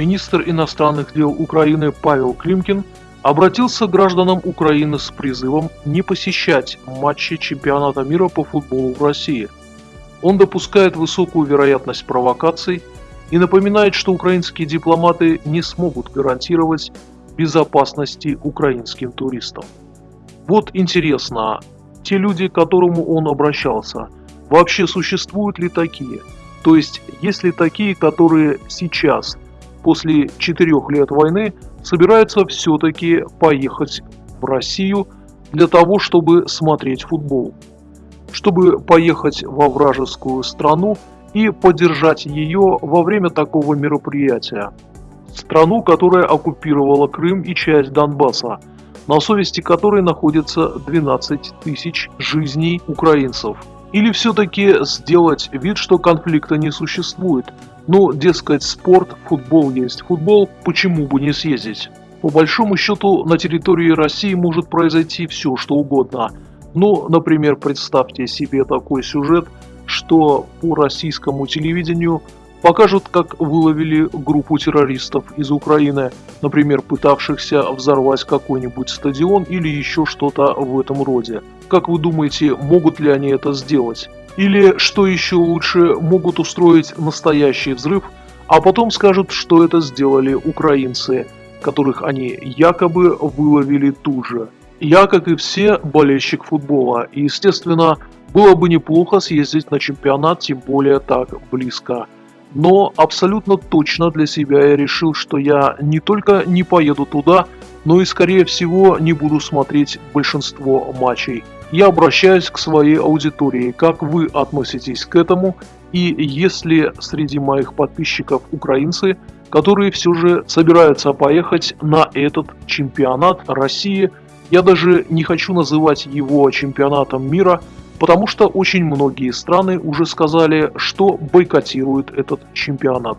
министр иностранных дел Украины Павел Климкин обратился к гражданам Украины с призывом не посещать матчи чемпионата мира по футболу в России. Он допускает высокую вероятность провокаций и напоминает, что украинские дипломаты не смогут гарантировать безопасности украинским туристам. Вот интересно, те люди, к которому он обращался, вообще существуют ли такие? То есть, есть ли такие, которые сейчас, после четырех лет войны, собираются все-таки поехать в Россию для того, чтобы смотреть футбол? Чтобы поехать во вражескую страну и поддержать ее во время такого мероприятия. Страну, которая оккупировала Крым и часть Донбасса, на совести которой находится 12 тысяч жизней украинцев. Или все-таки сделать вид, что конфликта не существует, ну, дескать, спорт, футбол есть футбол, почему бы не съездить? По большому счету, на территории России может произойти все, что угодно. Ну, например, представьте себе такой сюжет, что по российскому телевидению покажут, как выловили группу террористов из Украины, например, пытавшихся взорвать какой-нибудь стадион или еще что-то в этом роде. Как вы думаете, могут ли они это сделать? Или, что еще лучше, могут устроить настоящий взрыв, а потом скажут, что это сделали украинцы, которых они якобы выловили тут же. Я, как и все, болельщик футбола, и, естественно, было бы неплохо съездить на чемпионат, тем более так близко. Но абсолютно точно для себя я решил, что я не только не поеду туда, но и скорее всего не буду смотреть большинство матчей. Я обращаюсь к своей аудитории, как вы относитесь к этому, и если среди моих подписчиков украинцы, которые все же собираются поехать на этот чемпионат России, я даже не хочу называть его чемпионатом мира, потому что очень многие страны уже сказали, что бойкотируют этот чемпионат.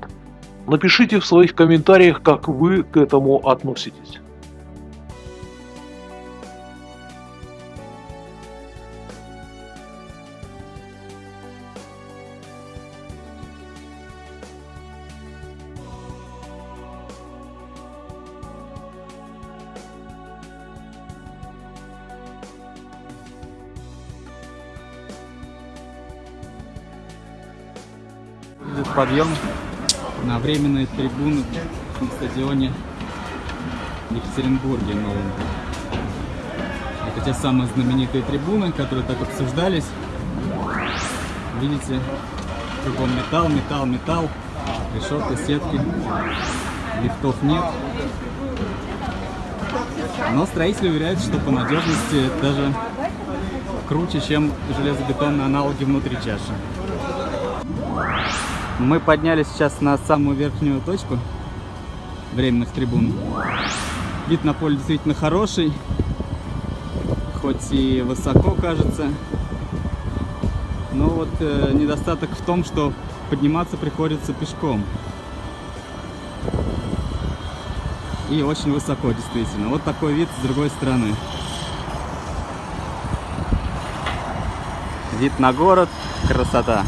Напишите в своих комментариях, как вы к этому относитесь. Подъем на временные трибуны на стадионе в Екатеринбурге новом. Это те самые знаменитые трибуны, которые так обсуждались. Видите, кругом металл, металл, металл, решетка, сетки, лифтов нет. Но строители уверяют, что по надежности даже круче, чем железобетонные аналоги внутри чаши. Мы поднялись сейчас на самую верхнюю точку временных трибун. Вид на поле действительно хороший, хоть и высоко кажется. Но вот э, недостаток в том, что подниматься приходится пешком. И очень высоко, действительно. Вот такой вид с другой стороны. Вид на город, красота.